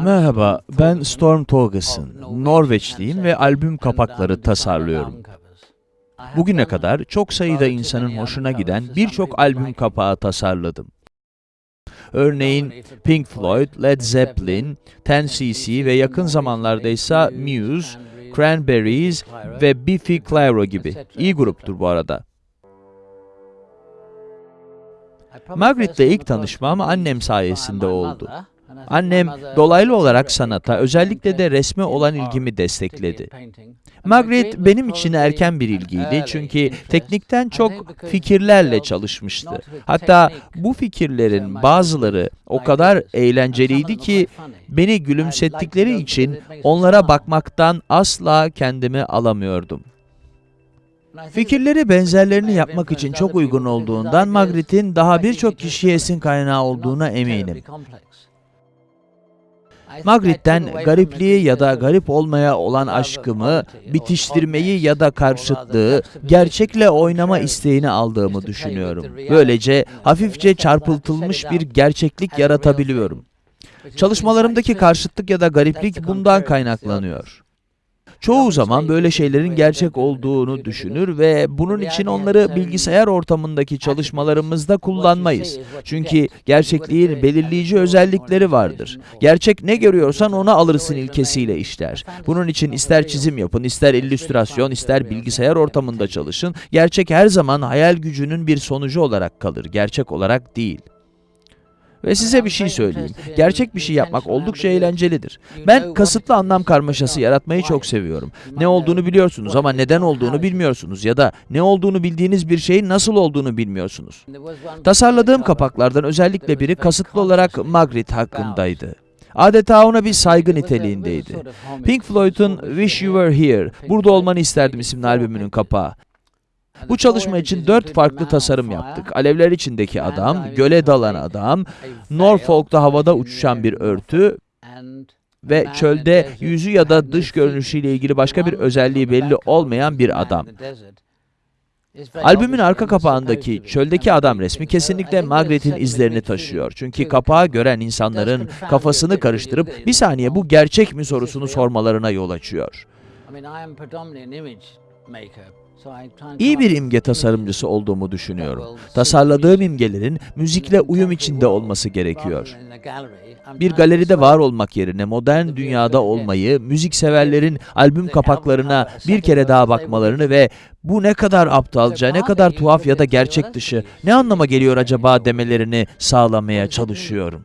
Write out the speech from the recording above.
Merhaba, ben Storm Torgerson. Norveçliyim ve albüm kapakları tasarlıyorum. Bugüne kadar çok sayıda insanın hoşuna giden birçok albüm kapağı tasarladım. Örneğin Pink Floyd, Led Zeppelin, 10cc ve yakın zamanlarda ise Muse, Cranberries ve Biffy Clyro gibi. İyi gruptur bu arada. Margaret'le ilk tanışmam annem sayesinde oldu. Annem dolaylı olarak sanata, özellikle de resme olan ilgimi destekledi. Margaret benim için erken bir ilgiydi çünkü teknikten çok fikirlerle çalışmıştı. Hatta bu fikirlerin bazıları o kadar eğlenceliydi ki beni gülümsettikleri için onlara bakmaktan asla kendimi alamıyordum. Fikirleri benzerlerini yapmak için çok uygun olduğundan Margaret'in daha birçok kişiye esin kaynağı olduğuna eminim. Margaret'ten garipliği ya da garip olmaya olan aşkımı, bitiştirmeyi ya da karşıtlığı, gerçekle oynama isteğini aldığımı düşünüyorum. Böylece hafifçe çarpıtılmış bir gerçeklik yaratabiliyorum. Çalışmalarımdaki karşıtlık ya da gariplik bundan kaynaklanıyor. Çoğu zaman böyle şeylerin gerçek olduğunu düşünür ve bunun için onları bilgisayar ortamındaki çalışmalarımızda kullanmayız. Çünkü gerçekliğin belirleyici özellikleri vardır. Gerçek ne görüyorsan onu alırsın ilkesiyle işler. Bunun için ister çizim yapın, ister illüstrasyon, ister bilgisayar ortamında çalışın, gerçek her zaman hayal gücünün bir sonucu olarak kalır, gerçek olarak değil. Ve size bir şey söyleyeyim. Gerçek bir şey yapmak oldukça eğlencelidir. Ben kasıtlı anlam karmaşası yaratmayı çok seviyorum. Ne olduğunu biliyorsunuz ama neden olduğunu bilmiyorsunuz ya da ne olduğunu bildiğiniz bir şeyin nasıl olduğunu bilmiyorsunuz. Tasarladığım kapaklardan özellikle biri kasıtlı olarak Margaret hakkındaydı. Adeta ona bir saygı niteliğindeydi. Pink Floyd'un Wish You Were Here, Burada Olmanı İsterdim isimli albümünün kapağı. Bu çalışma için dört farklı tasarım yaptık. Alevler içindeki adam, göle dalan adam, Norfolk'ta havada uçuşan bir örtü ve çölde yüzü ya da dış görünüşüyle ilgili başka bir özelliği belli olmayan bir adam. Albümün arka kapağındaki çöldeki adam resmi kesinlikle Margaret'in izlerini taşıyor. Çünkü kapağı gören insanların kafasını karıştırıp bir saniye bu gerçek mi sorusunu sormalarına yol açıyor. İyi bir imge tasarımcısı olduğumu düşünüyorum. Tasarladığım imgelerin müzikle uyum içinde olması gerekiyor. Bir galeride var olmak yerine modern dünyada olmayı, müzikseverlerin albüm kapaklarına bir kere daha bakmalarını ve bu ne kadar aptalca, ne kadar tuhaf ya da gerçek dışı, ne anlama geliyor acaba demelerini sağlamaya çalışıyorum.